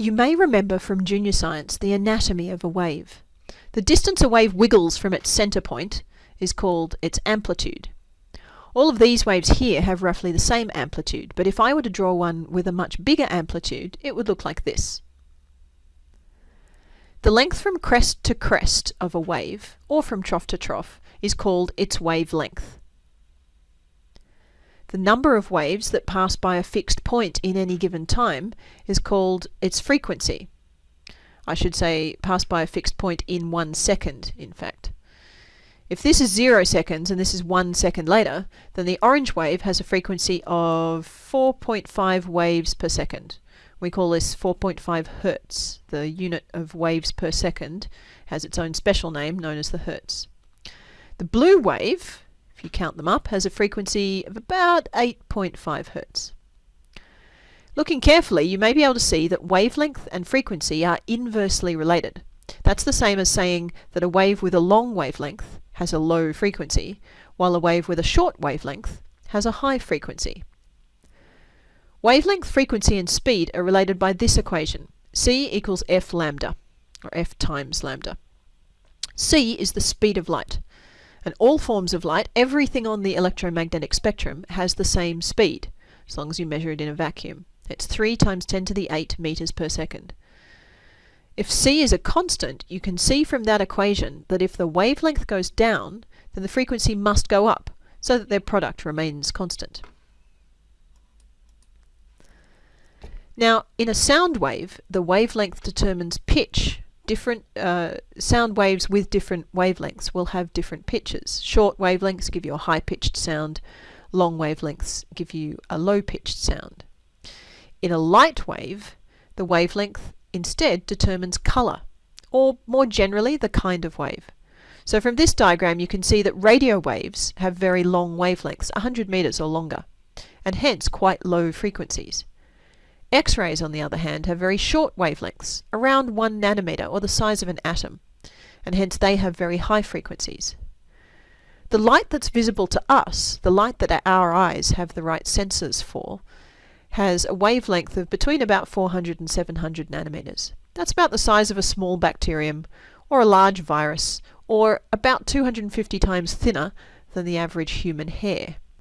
You may remember from junior science the anatomy of a wave. The distance a wave wiggles from its center point is called its amplitude. All of these waves here have roughly the same amplitude, but if I were to draw one with a much bigger amplitude, it would look like this. The length from crest to crest of a wave, or from trough to trough, is called its wavelength. The number of waves that pass by a fixed point in any given time is called its frequency. I should say pass by a fixed point in one second, in fact. If this is zero seconds and this is one second later, then the orange wave has a frequency of 4.5 waves per second. We call this 4.5 hertz. The unit of waves per second has its own special name known as the hertz. The blue wave if you count them up, has a frequency of about 8.5 Hz. Looking carefully, you may be able to see that wavelength and frequency are inversely related. That's the same as saying that a wave with a long wavelength has a low frequency, while a wave with a short wavelength has a high frequency. Wavelength, frequency, and speed are related by this equation. C equals F lambda, or F times lambda. C is the speed of light. And all forms of light, everything on the electromagnetic spectrum, has the same speed, as long as you measure it in a vacuum. It's 3 times 10 to the 8 meters per second. If c is a constant, you can see from that equation that if the wavelength goes down, then the frequency must go up, so that their product remains constant. Now, in a sound wave, the wavelength determines pitch, different uh, sound waves with different wavelengths will have different pitches. Short wavelengths give you a high pitched sound, long wavelengths give you a low pitched sound. In a light wave, the wavelength instead determines colour, or more generally, the kind of wave. So from this diagram you can see that radio waves have very long wavelengths, 100 metres or longer, and hence quite low frequencies. X-rays, on the other hand, have very short wavelengths, around 1 nanometer or the size of an atom, and hence they have very high frequencies. The light that's visible to us, the light that our eyes have the right sensors for, has a wavelength of between about 400 and 700 nanometers. That's about the size of a small bacterium or a large virus or about 250 times thinner than the average human hair.